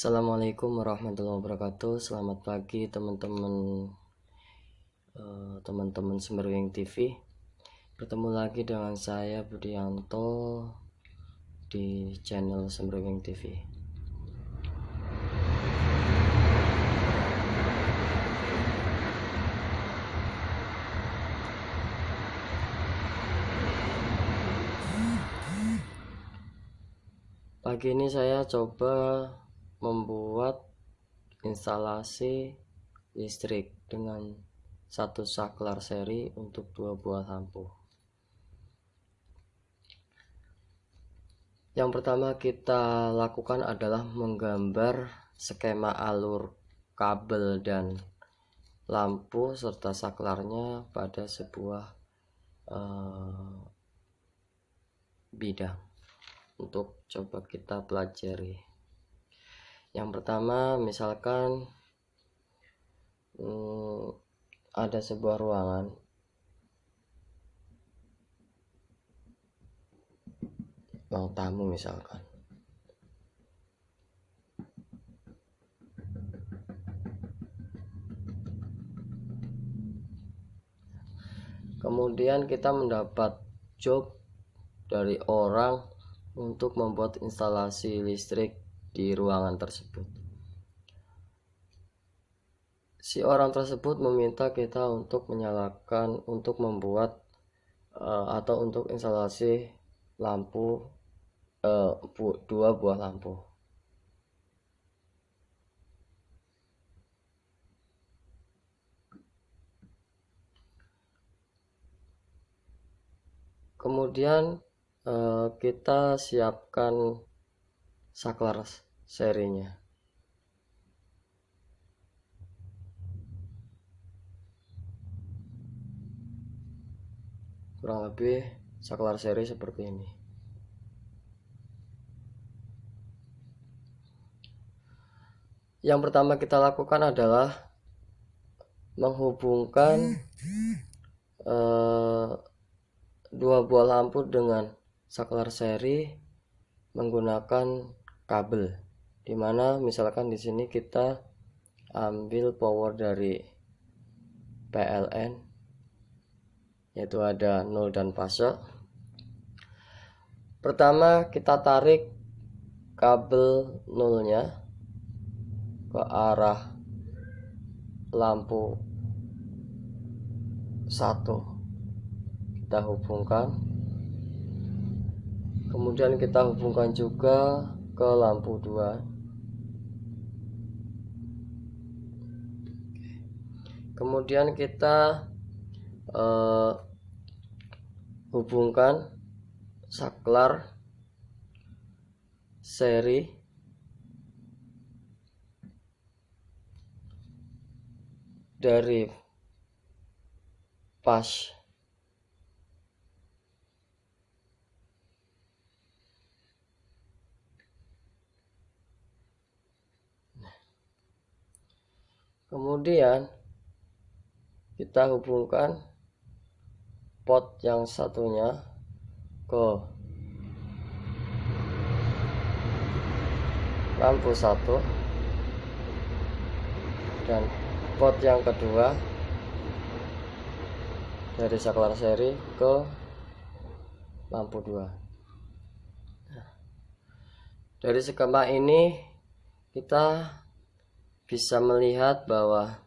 Assalamualaikum warahmatullahi wabarakatuh. Selamat pagi teman-teman eh, teman-teman Semeruing TV Bertemu lagi dengan saya Budianto di channel Semeruing TV Pagi ini saya coba membuat instalasi listrik dengan satu saklar seri untuk dua buah lampu. Yang pertama kita lakukan adalah menggambar skema alur kabel dan lampu serta saklarnya pada sebuah uh, bidang. Untuk coba kita pelajari yang pertama misalkan hmm, ada sebuah ruangan. Ruang tamu misalkan. Kemudian kita mendapat job dari orang untuk membuat instalasi listrik di ruangan tersebut. Si orang tersebut meminta kita untuk menyalakan, untuk membuat uh, atau untuk instalasi lampu uh, bu, dua buah lampu. Kemudian uh, kita siapkan saklar serinya. Kurang lebih saklar seri seperti ini. Yang pertama kita lakukan adalah menghubungkan uh, dua buah lampu dengan saklar seri menggunakan kabel. Di mana misalkan di sini kita ambil power dari PLN yaitu ada 0 dan fase. Pertama kita tarik kabel nolnya ke arah lampu satu. Kita hubungkan. Kemudian kita hubungkan juga ke lampu 2 kemudian kita uh, hubungkan saklar seri. Dari pas kemudian kita hubungkan pot yang satunya ke lampu satu dan pot yang kedua dari saklar seri ke lampu dua. Dari skema ini kita bisa melihat bahwa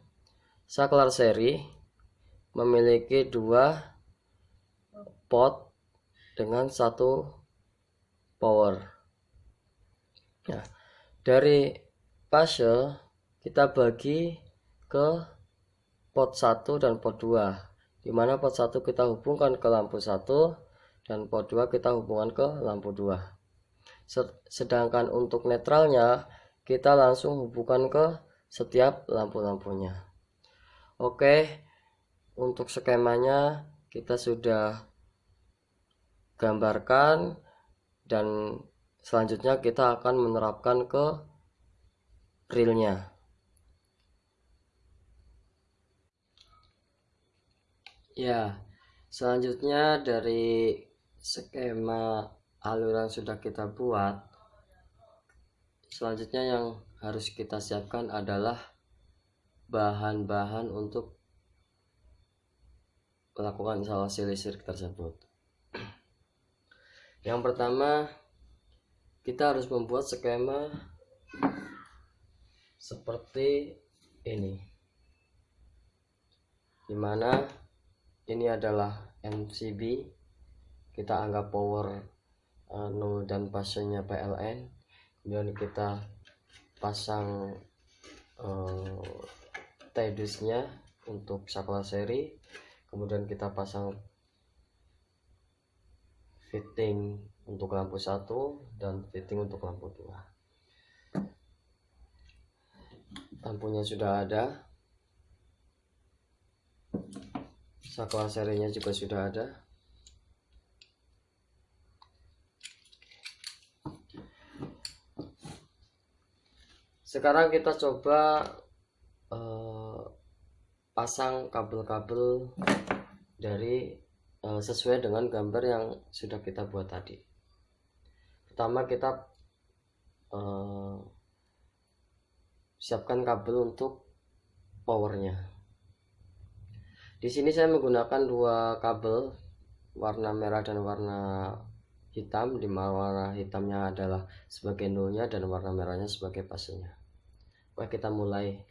saklar seri memiliki dua pot dengan satu power. Nah, dari fase kita bagi ke pot 1 dan pot 2 di mana pot 1 kita hubungkan ke lampu 1 dan pot 2 kita hubungkan ke lampu 2 sedangkan untuk netralnya kita langsung hubungkan ke setiap lampu-lampunya. Oke untuk skemanya kita sudah gambarkan dan selanjutnya kita akan menerapkan ke realnya ya selanjutnya dari skema alur sudah kita buat selanjutnya yang harus kita siapkan adalah bahan-bahan untuk melakukan instalasi listrik tersebut. Yang pertama kita harus membuat skema seperti ini. Di mana ini adalah MCB kita anggap power uh, dan pasnya PLN kemudian kita pasang uh, untuk saklar seri. Kemudian kita pasang fitting untuk lampu satu dan fitting untuk lampu dua. Lampunya sudah ada. Saklar serinya juga sudah ada sekarang kita coba uh, pasang kabel-kabel dari uh, sesuai dengan gambar yang sudah kita buat tadi. Pertama kita uh, siapkan kabel untuk powernya. Di sini saya menggunakan dua kabel warna merah dan warna hitam. Di mana warna hitamnya adalah sebagai nolnya dan warna merahnya sebagai pasnya Oke kita mulai.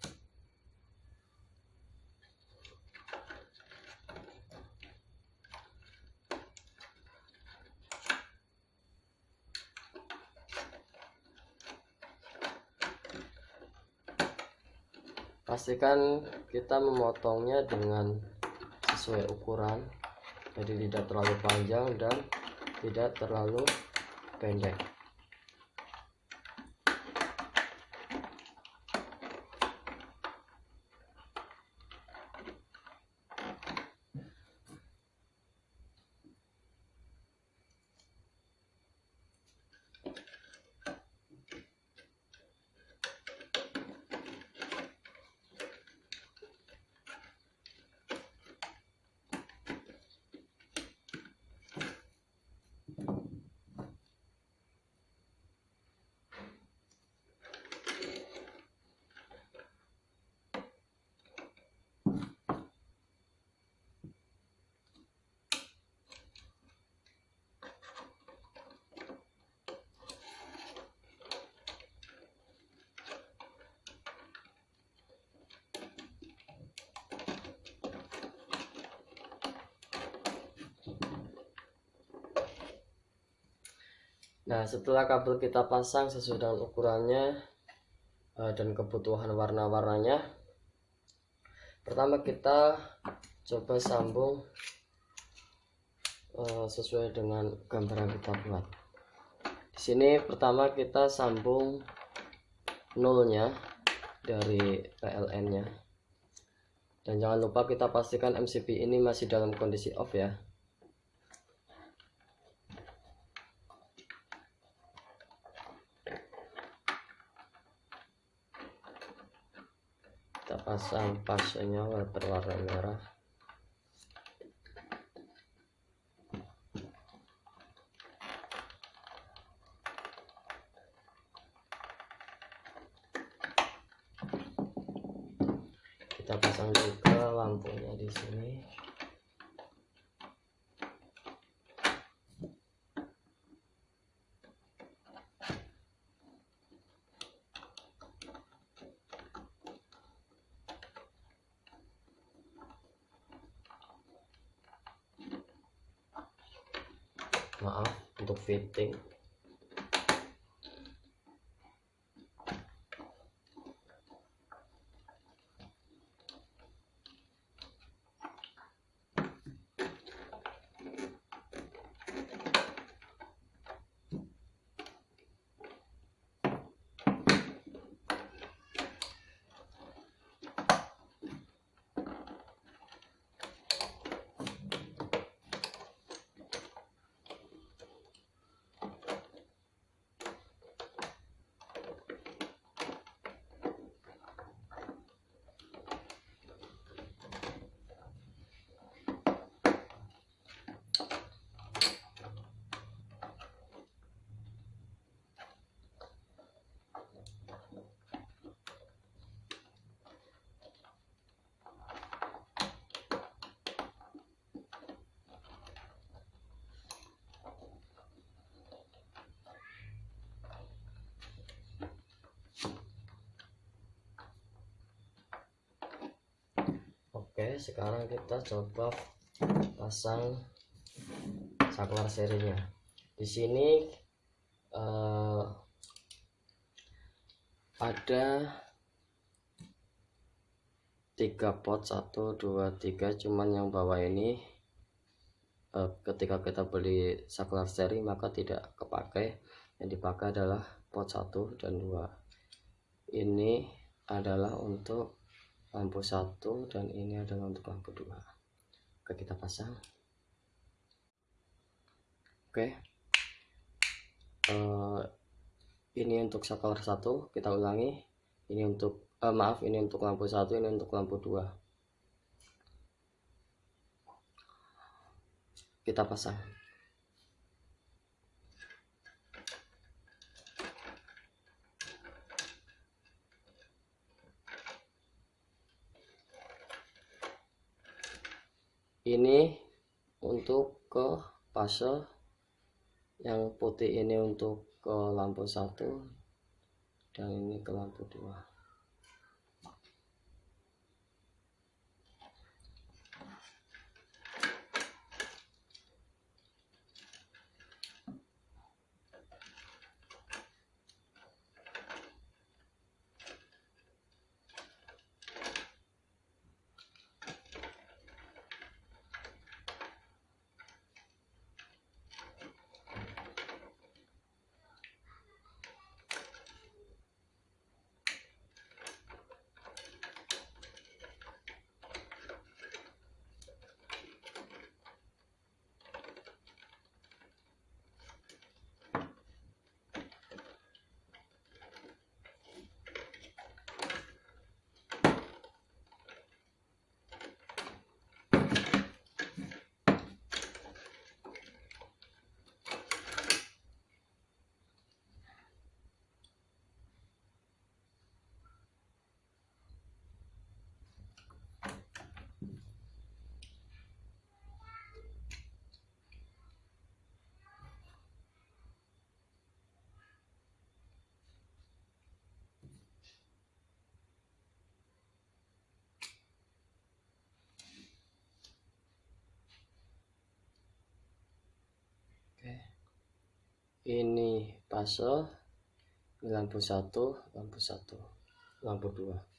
Pastikan kita memotongnya dengan sesuai ukuran jadi tidak terlalu panjang dan tidak terlalu pendek Nah setelah kabel kita pasang sesuai dengan ukurannya uh, dan kebutuhan warna-warnanya Pertama kita coba sambung uh, sesuai dengan gambar yang kita buat. Di sini pertama kita sambung nolnya dari PLN nya dan jangan lupa kita pastikan MCB ini masih dalam kondisi off ya pasang pasnya berwarna merah. Kita pasang juga lampunya di sini maaf untuk fitting Oke, sekarang kita coba pasang saklar serinya. Di sini uh, ada tiga pot satu dua tiga. Cuman yang bawah ini uh, ketika kita beli saklar seri maka tidak kepakai yang dipakai adalah pot satu dan dua. Ini adalah untuk lampu satu dan ini adalah untuk lampu dua. Oke kita pasang. Oke. Uh, ini untuk saklar satu kita ulangi. Ini untuk uh, maaf ini untuk lampu satu ini untuk lampu dua. Kita pasang ini untuk ke fase yang putih ini untuk ke lampu satu dan ini ke lampu dua ini fase lampu satu lampu satu lampu dua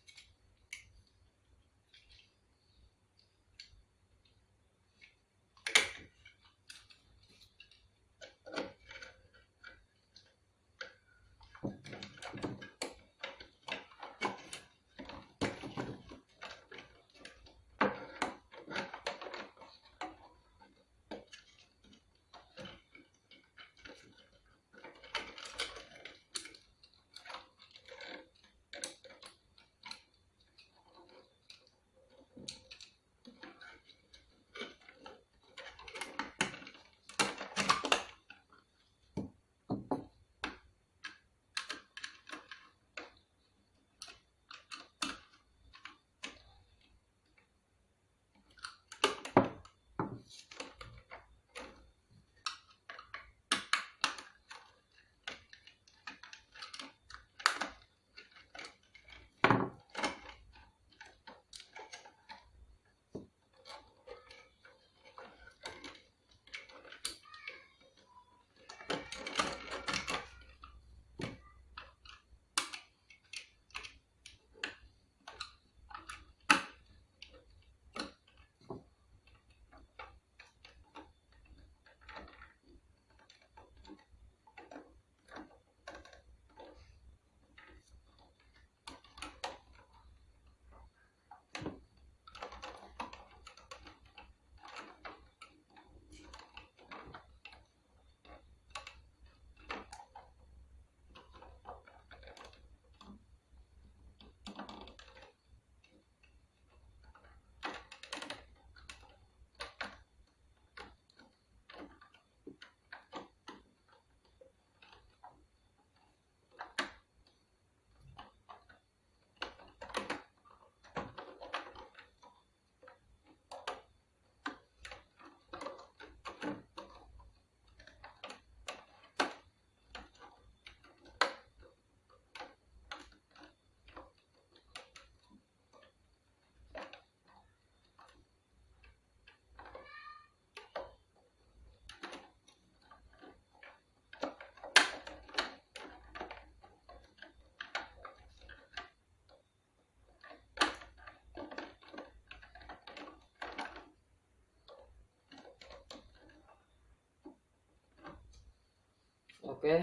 oke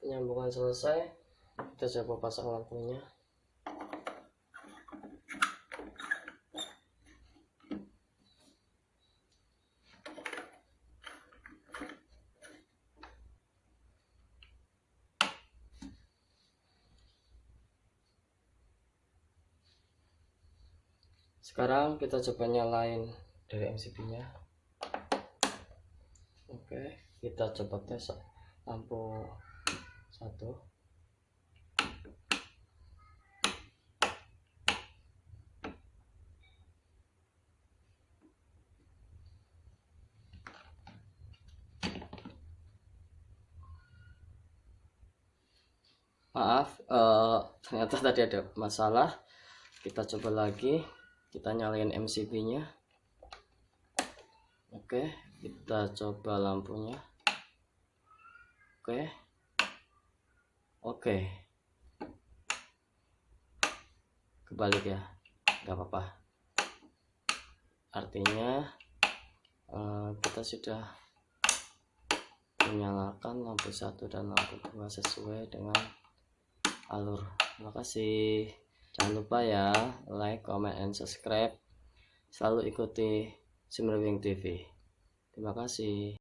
penyambungan selesai. Kita coba pasang lampunya. Sekarang kita coba nyalain dari MCB nya oke kita coba tes lampu satu. Maaf uh, ternyata tadi ada masalah. Kita coba lagi. Kita nyalain MCB nya oke kita coba lampunya oke. Oke. Kebalik ya. Nggak apa-apa. Artinya uh, kita sudah menyalakan lampu satu dan lampu dua sesuai dengan alur. Terima kasih. Jangan lupa ya like comment and subscribe. Selalu ikuti Simmerwing TV terima kasih